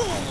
Ugh.